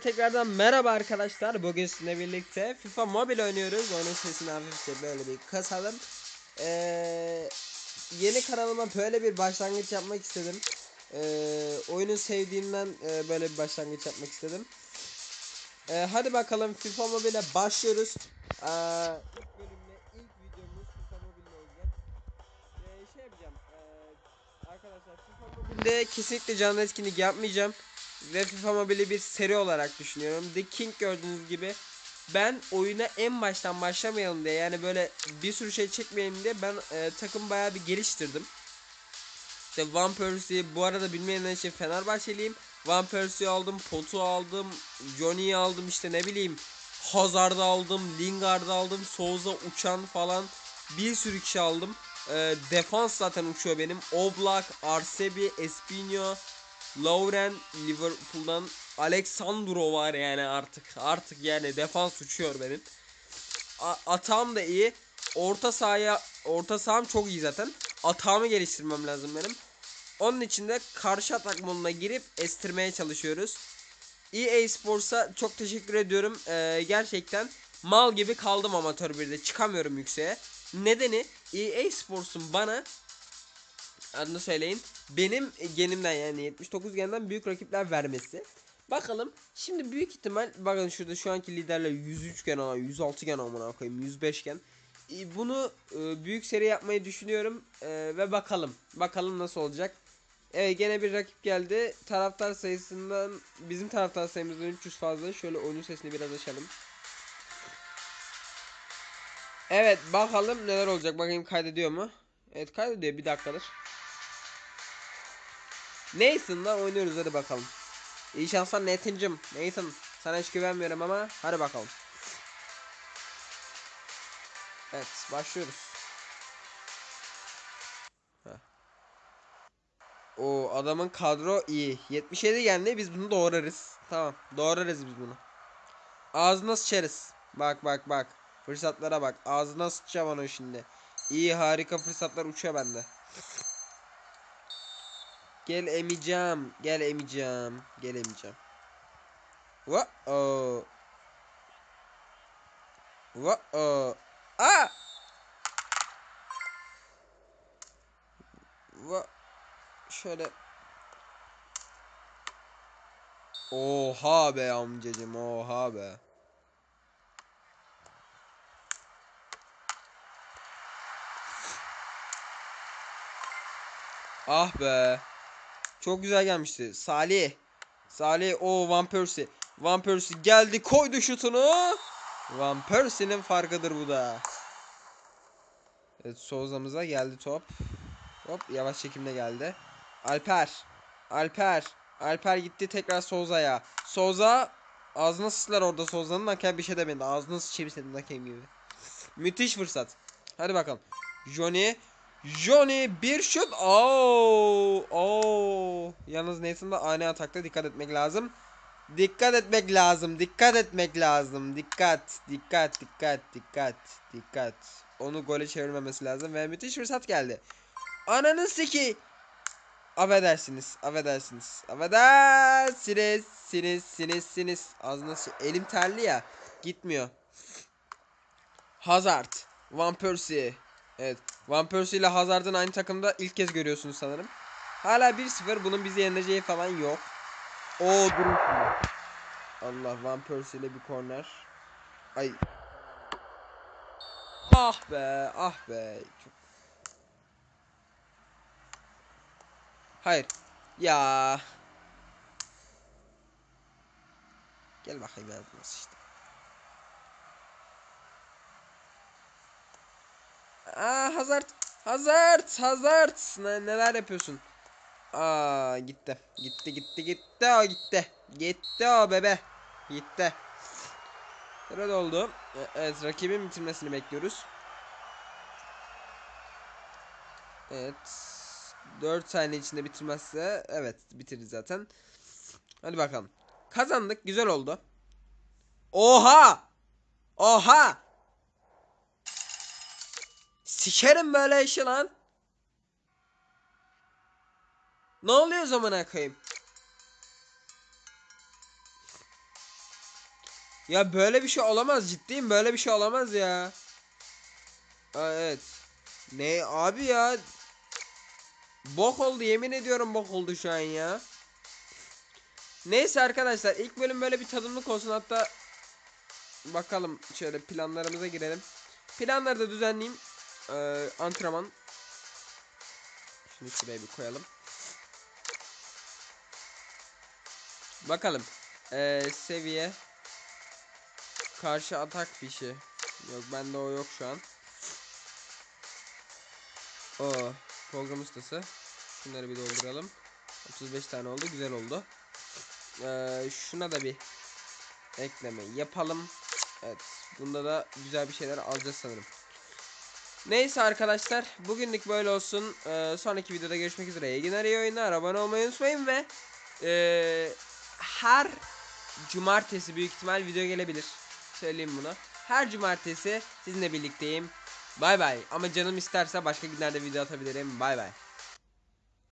Tekrardan merhaba arkadaşlar. Bugün sizinle birlikte FIFA Mobile oynuyoruz. Onun sesini hafifçe böyle bir kasalım. Ee, yeni kanalıma böyle bir başlangıç yapmak istedim. Ee, oyunu sevdiğimden e, böyle bir başlangıç yapmak istedim. Ee, hadi bakalım FIFA Mobile'e başlıyoruz. Ee, ilk bölümle ilk videomuz FIFA Mobile olacak. Ee, şey yapacağım. ee, arkadaşlar FIFA Mobile'de kesinlikle canlı etkinlik yapmayacağım ve FIFA Mobile'i bir seri olarak düşünüyorum. The King gördüğünüz gibi ben oyuna en baştan başlamayalım diye yani böyle bir sürü şey çekmeyelim diye ben e, takım bayağı bir geliştirdim. İşte Van Persie bu arada bilmeyenler için Fenerbahçeliyim. Van Persie aldım, Potu aldım, Johnny'yi aldım işte ne bileyim Hazard'ı aldım, Lingard'ı aldım, Souza uçan falan bir sürü kişi aldım. E, defans zaten uçuyor benim. Oblak, Arsebi, Espinho, Lauren Liverpool'dan Alexandro var yani artık. Artık yani defans uçuyor benim. A- atağım da iyi. Orta sahaya orta saham çok iyi zaten. Atağımı geliştirmem lazım benim. Onun için de karşı atak moduna girip estirmeye çalışıyoruz. EA Sports'a çok teşekkür ediyorum. Ee, gerçekten mal gibi kaldım amatör birde. Çıkamıyorum yükseğe. Nedeni EA Sports'un bana adını söyleyin. Benim genimden yani 79 genden büyük rakipler vermesi. Bakalım. Şimdi büyük ihtimal bakın şurada şu anki liderler 103 gen ama 106 gen amına koyayım 105 gen. E, Bunu e, büyük seri yapmayı düşünüyorum E, ve bakalım. Bakalım nasıl olacak. Evet gene bir rakip geldi. Taraftar sayısından bizim taraftar sayımızdan 300 fazla. Şöyle oyun sesini biraz açalım. Evet bakalım neler olacak. Bakayım kaydediyor mu? Evet kaydediyor bir dakikadır. Nathan'la oynuyoruz hadi bakalım. İyi şanslar Nathan'cım. Nathan sana hiç güvenmiyorum ama hadi bakalım. Evet başlıyoruz. O adamın kadro iyi. 77 geldi biz bunu doğrarız. Tamam doğrarız biz bunu. Ağzına sıçarız. Bak bak bak. Fırsatlara bak. Ağzına sıçacağım onu şimdi. İyi harika fırsatlar uçuyor bende. Gel emicam. Gel emicam. Gel o. Wa o. Aa! Va şöyle Oha be amcacım oha be. Ah be. Çok güzel gelmişti. Salih. Salih o Van Persie. Van Persie geldi koydu şutunu. Van Persie'nin farkıdır bu da. Evet Souza'mıza geldi top. Hop yavaş çekimle geldi. Alper. Alper. Alper gitti tekrar Souza'ya. Souza ağzına sıçtılar orada Souza'nın hakem bir şey demedi. Ağzına sıçayım senin hakem gibi. Müthiş fırsat. Hadi bakalım. Johnny. Johnny bir şut. Oo! Oo! Yalnız Nathan da ani atakta dikkat etmek lazım. Dikkat etmek lazım. Dikkat etmek lazım. Dikkat. Dikkat. Dikkat. Dikkat. Dikkat. Onu gole çevirmemesi lazım ve müthiş fırsat geldi. Ananı siki. Affedersiniz. Affedersiniz. Affedersiniz. Siniz. Siniz. Siniz. Ağzına Elim terli ya. Gitmiyor. Hazard. Van Persie. Evet. Van Persie ile Hazard'ın aynı takımda ilk kez görüyorsunuz sanırım. Hala 1-0. Bunun bizi yeneceği falan yok. O durun. Allah Van Persie ile bir korner. Ay. Ah be, ah be. Çok... Hayır. Ya. Gel bakayım yardım işte. Aa Hazard. Hazard. Hazard. Ne, neler yapıyorsun? Aa gitti. Gitti gitti gitti o gitti. Gitti o bebe. Gitti. Sıra oldu. E- Evet rakibin bitirmesini bekliyoruz. Evet. 4 saniye içinde bitirmezse evet bitirir zaten. Hadi bakalım. Kazandık. Güzel oldu. Oha! Oha! Sikerim böyle işi lan. Ne oluyor zamana koyayım? Ya böyle bir şey olamaz ciddiyim böyle bir şey olamaz ya. Aa, evet. Ne abi ya? Bok oldu yemin ediyorum bok oldu şu an ya. Neyse arkadaşlar ilk bölüm böyle bir tadımlık olsun hatta bakalım şöyle planlarımıza girelim. Planları da düzenleyeyim. Ee, antrenman. Şunu şuraya bir koyalım. Bakalım. Ee, seviye. Karşı atak fişi. Yok bende o yok şu an. O program ustası. Şunları bir dolduralım. 35 tane oldu. Güzel oldu. Ee, şuna da bir ekleme yapalım. Evet. Bunda da güzel bir şeyler alacağız sanırım. Neyse arkadaşlar. Bugünlük böyle olsun. Ee, sonraki videoda görüşmek üzere. İyi günler iyi oyunlar. Abone olmayı unutmayın ve ee, her cumartesi büyük ihtimal video gelebilir. Söyleyeyim bunu. Her cumartesi sizinle birlikteyim. Bay bay. Ama canım isterse başka günlerde video atabilirim. Bay bay.